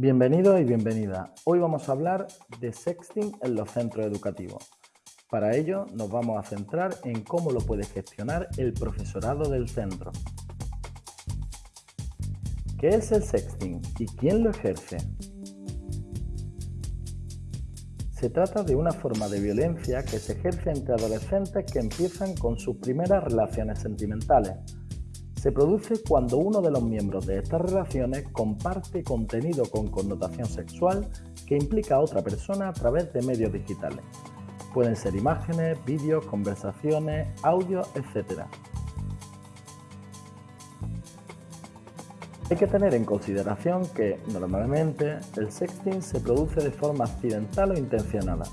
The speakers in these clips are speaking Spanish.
Bienvenidos y bienvenida. Hoy vamos a hablar de sexting en los centros educativos. Para ello nos vamos a centrar en cómo lo puede gestionar el profesorado del centro. ¿Qué es el sexting y quién lo ejerce? Se trata de una forma de violencia que se ejerce entre adolescentes que empiezan con sus primeras relaciones sentimentales se produce cuando uno de los miembros de estas relaciones comparte contenido con connotación sexual que implica a otra persona a través de medios digitales. Pueden ser imágenes, vídeos, conversaciones, audios, etc. Hay que tener en consideración que, normalmente, el sexting se produce de forma accidental o intencionada.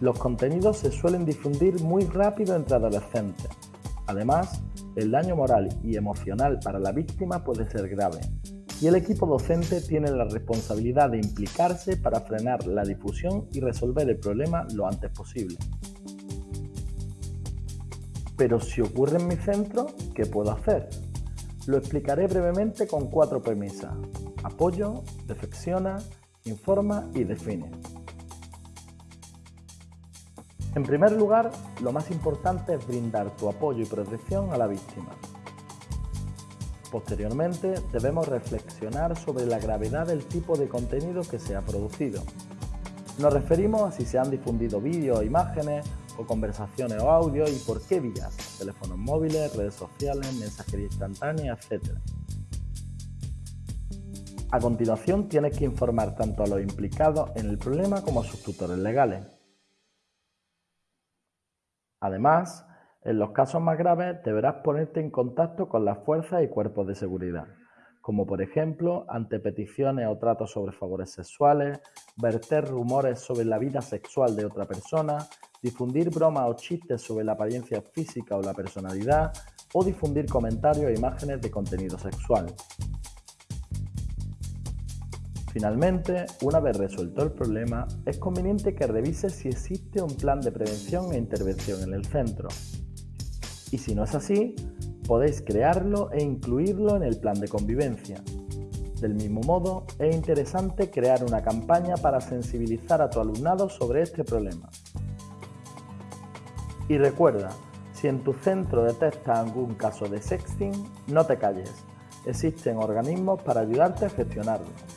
Los contenidos se suelen difundir muy rápido entre adolescentes. Además, el daño moral y emocional para la víctima puede ser grave y el equipo docente tiene la responsabilidad de implicarse para frenar la difusión y resolver el problema lo antes posible. Pero si ocurre en mi centro, ¿qué puedo hacer? Lo explicaré brevemente con cuatro premisas. Apoyo, defecciona, informa y define. En primer lugar, lo más importante es brindar tu apoyo y protección a la víctima. Posteriormente, debemos reflexionar sobre la gravedad del tipo de contenido que se ha producido. Nos referimos a si se han difundido vídeos, imágenes o conversaciones o audios y por qué vías, teléfonos móviles, redes sociales, mensajería instantánea, etc. A continuación, tienes que informar tanto a los implicados en el problema como a sus tutores legales. Además, en los casos más graves deberás ponerte en contacto con las fuerzas y cuerpos de seguridad, como por ejemplo ante peticiones o tratos sobre favores sexuales, verter rumores sobre la vida sexual de otra persona, difundir bromas o chistes sobre la apariencia física o la personalidad, o difundir comentarios e imágenes de contenido sexual. Finalmente, una vez resuelto el problema, es conveniente que revises si existe un plan de prevención e intervención en el centro. Y si no es así, podéis crearlo e incluirlo en el plan de convivencia. Del mismo modo, es interesante crear una campaña para sensibilizar a tu alumnado sobre este problema. Y recuerda, si en tu centro detectas algún caso de sexting, no te calles. Existen organismos para ayudarte a gestionarlo.